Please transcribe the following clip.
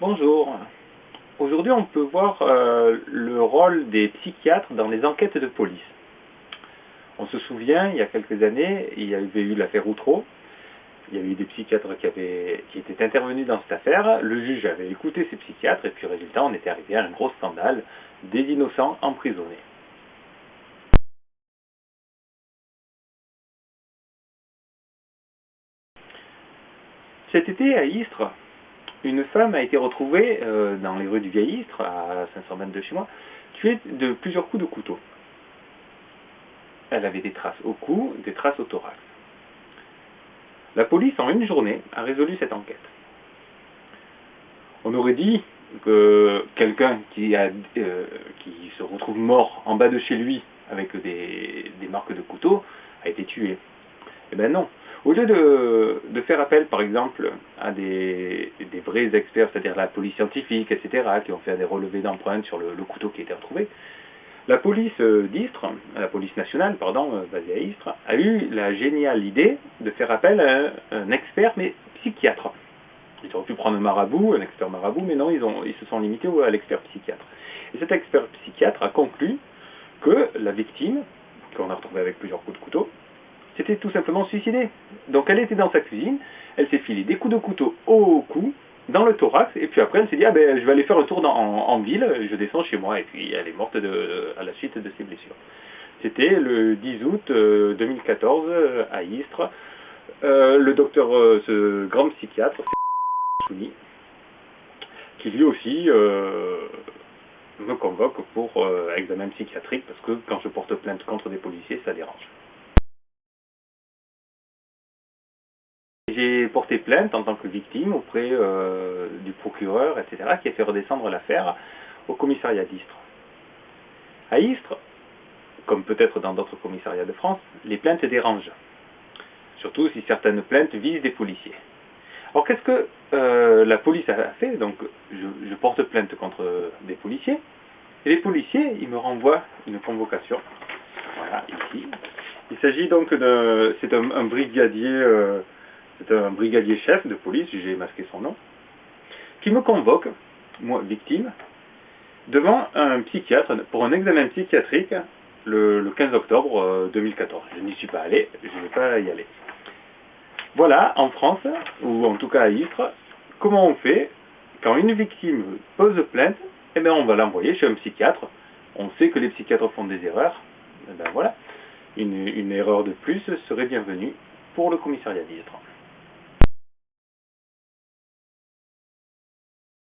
Bonjour. Aujourd'hui, on peut voir euh, le rôle des psychiatres dans les enquêtes de police. On se souvient, il y a quelques années, il y avait eu l'affaire Outreau. Il y avait eu des psychiatres qui, avaient, qui étaient intervenus dans cette affaire. Le juge avait écouté ces psychiatres et puis, résultat, on était arrivé à un gros scandale des innocents emprisonnés. Cet été, à Istres, une femme a été retrouvée euh, dans les rues du Vieil Istres, à 500 mètres de chez moi, tuée de plusieurs coups de couteau. Elle avait des traces au cou, des traces au thorax. La police, en une journée, a résolu cette enquête. On aurait dit que quelqu'un qui, euh, se retrouve mort en bas de chez lui avec des, des marques de couteau a été tué. Eh bien non, au lieu de, faire appel, par exemple, à des, vrais experts, c'est-à-dire la police scientifique, etc., qui ont fait des relevés d'empreintes sur le, couteau qui a été retrouvé, la police euh, d'Istres, la police nationale, pardon, euh, basée à Istres, a eu la géniale idée de faire appel à un, expert, mais psychiatre. Ils auraient pu prendre un marabout, un expert marabout, mais non, ils se sont limités à l'expert psychiatre. Et cet expert psychiatre a conclu que la victime, qu'on a retrouvée avec plusieurs coups de couteau, c'était tout simplement suicider. Donc elle était dans sa cuisine, elle s'est filé des coups de couteau au cou, dans le thorax, et puis après elle s'est dit, ah ben je vais aller faire un tour en, ville, je descends chez moi, et puis elle est morte à la suite de ses blessures. C'était le 10 août 2014 euh, euh, à Istres. Euh, le docteur, ce grand psychiatre, qui lui aussi me convoque pour examen psychiatrique, parce que quand je porte plainte contre des policiers, ça dérange. J'ai porté plainte en tant que victime auprès euh, du procureur, etc., qui a fait redescendre l'affaire au commissariat d'Istres. À Istres, comme peut-être dans d'autres commissariats de France, les plaintes dérangent. Surtout si certaines plaintes visent des policiers. Alors qu'est-ce que euh, la police a fait? Donc je, porte plainte contre des policiers, et les policiers, ils me renvoient une convocation. Voilà, ici. Il s'agit donc de... c'est un, brigadier... Euh, c'est un brigadier chef de police, j'ai masqué son nom, qui me convoque, moi victime, devant un psychiatre pour un examen psychiatrique le, 15 octobre 2014. Euh, je n'y suis pas allé, je ne vais pas y aller. Voilà, en France, ou en tout cas à Istres, comment on fait quand une victime pose plainte, eh bien on va l'envoyer chez un psychiatre. On sait que les psychiatres font des erreurs. Eh ben voilà, une, une erreur de plus serait bienvenue pour le commissariat d'Istres.